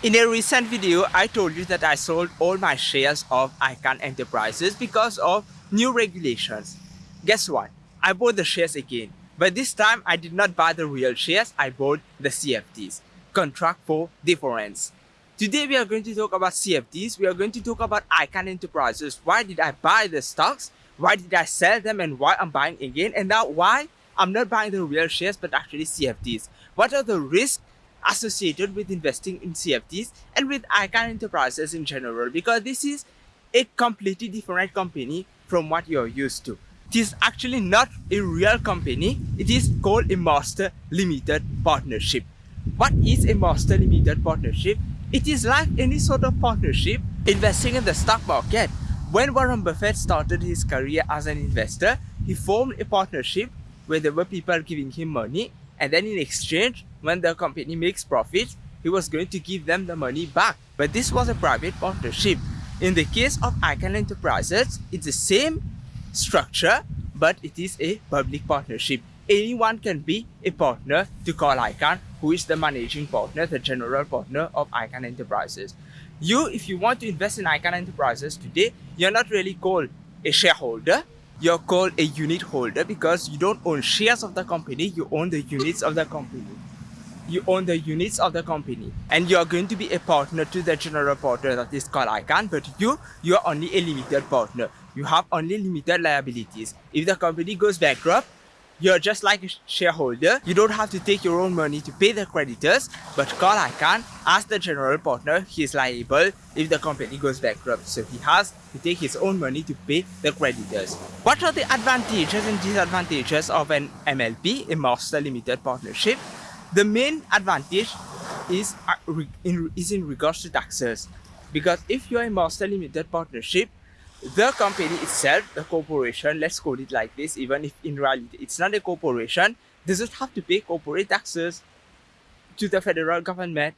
In a recent video, I told you that I sold all my shares of Icahn Enterprises because of new regulations. Guess what? I bought the shares again. But this time, I did not buy the real shares, I bought the CFDs. Contract for Difference. Today, we are going to talk about CFDs. We are going to talk about Icahn Enterprises. Why did I buy the stocks? Why did I sell them and why I'm buying again? And now why I'm not buying the real shares but actually CFDs. What are the risks associated with investing in CFDs and with Icahn Enterprises in general because this is a completely different company from what you're used to. It is actually not a real company, it is called a Master Limited Partnership. What is a Master Limited Partnership? It is like any sort of partnership investing in the stock market. When Warren Buffett started his career as an investor, he formed a partnership where there were people giving him money and then in exchange when the company makes profits he was going to give them the money back. But this was a private partnership. In the case of Icahn Enterprises it's the same structure but it is a public partnership. Anyone can be a partner to Carl Icahn who is the managing partner the general partner of Icahn Enterprises. You if you want to invest in Icahn Enterprises today you're not really called a shareholder you're called a unit holder because you don't own shares of the company, you own the units of the company. You own the units of the company and you're going to be a partner to the general partner that is called Icahn, but you, you're only a limited partner. You have only limited liabilities. If the company goes bankrupt, you're just like a shareholder. You don't have to take your own money to pay the creditors, but Carl Icahn, as the general partner, he is liable if the company goes bankrupt. So he has to take his own money to pay the creditors. What are the advantages and disadvantages of an MLP, a Master Limited Partnership? The main advantage is, uh, in, is in regards to taxes. Because if you're a Master Limited Partnership, the company itself, the corporation, let's call it like this, even if in reality it's not a corporation, doesn't have to pay corporate taxes to the federal government,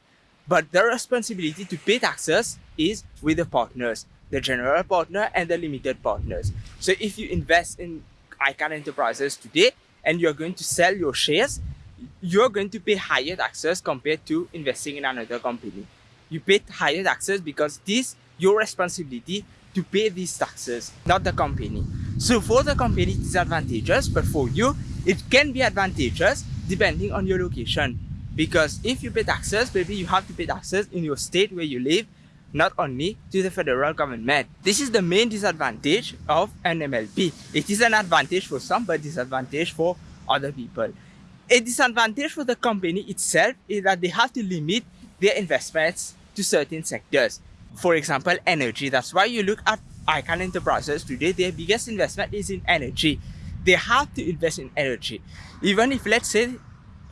but the responsibility to pay taxes is with the partners, the general partner and the limited partners. So if you invest in Icahn Enterprises today and you're going to sell your shares, you're going to pay higher taxes compared to investing in another company. You pay higher taxes because this your responsibility to pay these taxes, not the company. So for the company, it's advantageous, but for you, it can be advantageous depending on your location. Because if you pay taxes, maybe you have to pay taxes in your state where you live, not only to the federal government. This is the main disadvantage of an MLP. It is an advantage for some, but disadvantage for other people. A disadvantage for the company itself is that they have to limit their investments to certain sectors for example, energy. That's why you look at Icahn Enterprises today, their biggest investment is in energy. They have to invest in energy. Even if, let's say,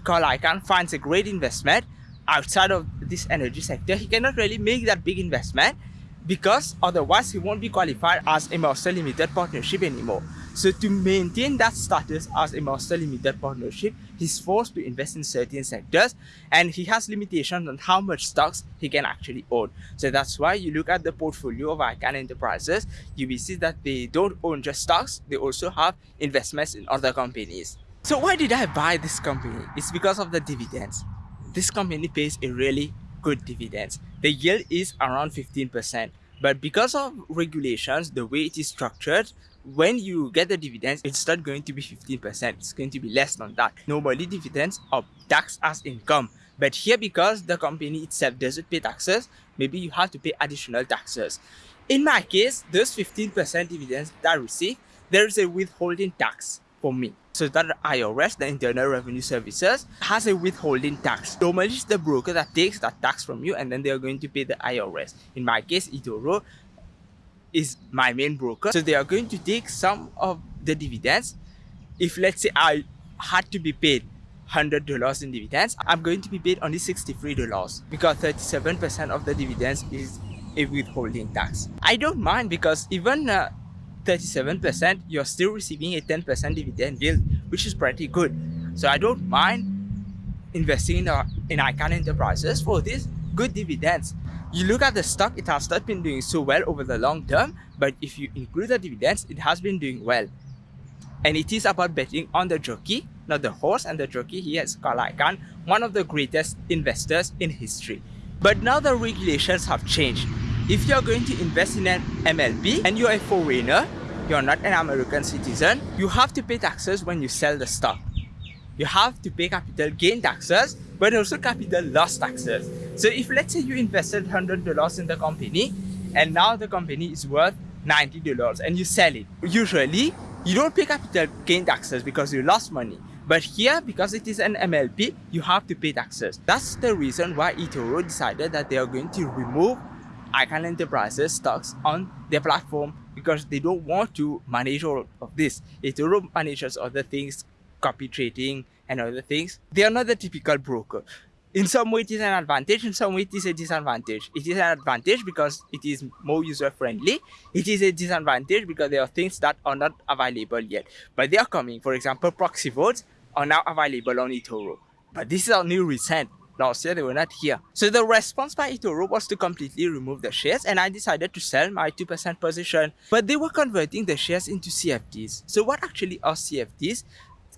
Carl Icahn finds a great investment outside of this energy sector, he cannot really make that big investment because otherwise he won't be qualified as a master limited partnership anymore. So to maintain that status as a master limited partnership, he's forced to invest in certain sectors and he has limitations on how much stocks he can actually own. So that's why you look at the portfolio of Icahn Enterprises, you will see that they don't own just stocks, they also have investments in other companies. So why did I buy this company? It's because of the dividends. This company pays a really good dividends. The yield is around 15%. But because of regulations, the way it is structured, when you get the dividends, it's not going to be 15%. It's going to be less than that. Normally, dividends are taxed as income. But here, because the company itself doesn't pay taxes, maybe you have to pay additional taxes. In my case, those 15% dividends that I receive, there is a withholding tax for me. So that IRS, the Internal Revenue Services, has a withholding tax. Normally, it's the broker that takes that tax from you and then they are going to pay the IRS. In my case, eToro is my main broker. So they are going to take some of the dividends. If let's say I had to be paid $100 in dividends, I'm going to be paid only $63 because 37% of the dividends is a withholding tax. I don't mind because even uh, 37%, you're still receiving a 10% dividend yield, which is pretty good. So I don't mind investing in, uh, in Icahn Enterprises for this good dividends. You look at the stock, it has not been doing so well over the long term, but if you include the dividends, it has been doing well. And it is about betting on the jockey, not the horse and the jockey. He has Carl Icahn, one of the greatest investors in history. But now the regulations have changed. If you're going to invest in an MLP and you're a foreigner, you're not an American citizen, you have to pay taxes when you sell the stock. You have to pay capital gain taxes, but also capital loss taxes. So if let's say you invested $100 in the company and now the company is worth $90 and you sell it, usually you don't pay capital gain taxes because you lost money. But here, because it is an MLP, you have to pay taxes. That's the reason why eToro decided that they are going to remove Icahn Enterprises stocks on their platform because they don't want to manage all of this. eToro manages other things, copy trading and other things. They are not the typical broker. In some way it is an advantage. In some way it is a disadvantage. It is an advantage because it is more user friendly it is a disadvantage because there are things that are not available yet. But they are coming. For example proxy votes are now available on eToro. But this is only recent last year they were not here. So the response by eToro was to completely remove the shares and I decided to sell my 2% position. But they were converting the shares into CFDs so what actually are CFDs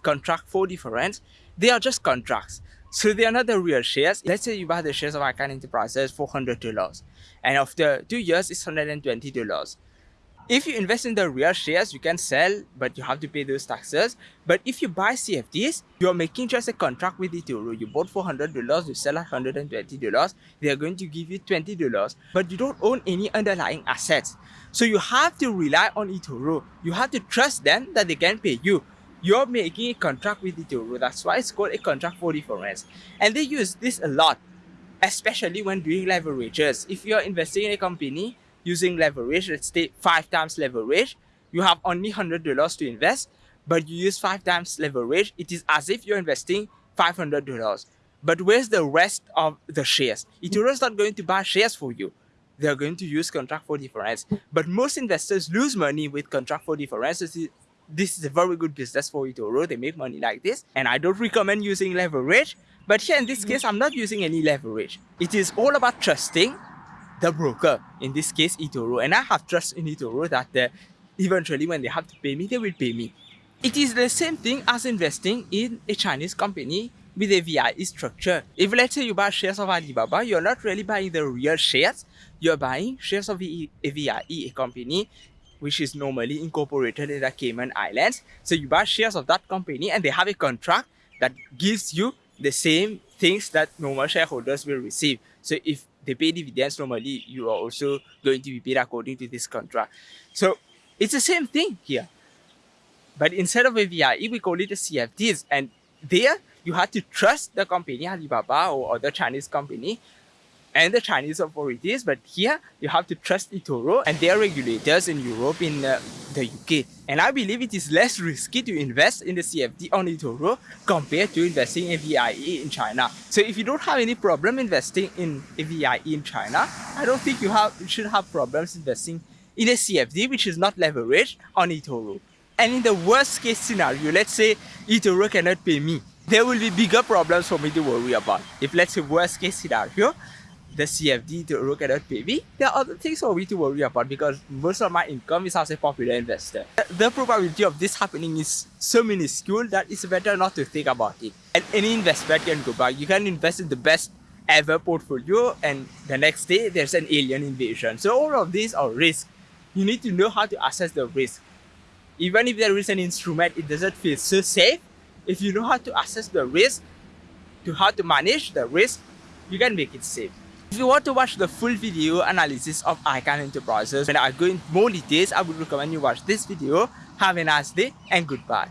contract for difference. They are just contracts. So they are not the real shares. Let's say you buy the shares of Icahn Enterprises for $100 and after two years it's $120. If you invest in the real shares, you can sell, but you have to pay those taxes. But if you buy CFDs, you're making just a contract with eToro. You bought for $100, you sell at $120, they're going to give you $20, but you don't own any underlying assets. So you have to rely on eToro. You have to trust them that they can pay you you're making a contract with eToro. That's why it's called a contract for difference. And they use this a lot, especially when doing leverages. If you're investing in a company using leverage, let's say five times leverage, you have only $100 to invest, but you use five times leverage, it is as if you're investing $500. But where's the rest of the shares? eToro is not going to buy shares for you. They're going to use contract for difference. But most investors lose money with contract for difference this is a very good business for eToro. They make money like this. And I don't recommend using leverage. But here in this case, I'm not using any leverage. It is all about trusting the broker, in this case eToro. And I have trust in eToro that uh, eventually when they have to pay me, they will pay me. It is the same thing as investing in a Chinese company with a VIE structure. If let's say you buy shares of Alibaba, you're not really buying the real shares, you're buying shares of a VIE, a company which is normally incorporated in the Cayman Islands. So you buy shares of that company and they have a contract that gives you the same things that normal shareholders will receive. So if they pay dividends normally, you are also going to be paid according to this contract. So it's the same thing here. But instead of a VIE, we call it a CFDs. And there, you have to trust the company, Alibaba or other Chinese company, and the Chinese authorities, but here you have to trust eToro and their regulators in Europe, in uh, the UK. And I believe it is less risky to invest in the CFD on eToro compared to investing in VIE in China. So if you don't have any problem investing in VIE in China, I don't think you have you should have problems investing in a CFD which is not leveraged on eToro. And in the worst case scenario, let's say eToro cannot pay me, there will be bigger problems for me to worry about. If let's say worst case scenario, the CFD to look at PV, there are other things for me to worry about because most of my income is as a popular investor. The probability of this happening is so minuscule that it's better not to think about it. And any investment can go back. You can invest in the best ever portfolio and the next day there's an alien invasion. So all of these are risks. You need to know how to assess the risk. Even if there is an instrument, it doesn't feel so safe. If you know how to assess the risk, to how to manage the risk, you can make it safe. If you want to watch the full video analysis of Icahn Enterprises, when I go in more details, I would recommend you watch this video. Have a nice day and goodbye.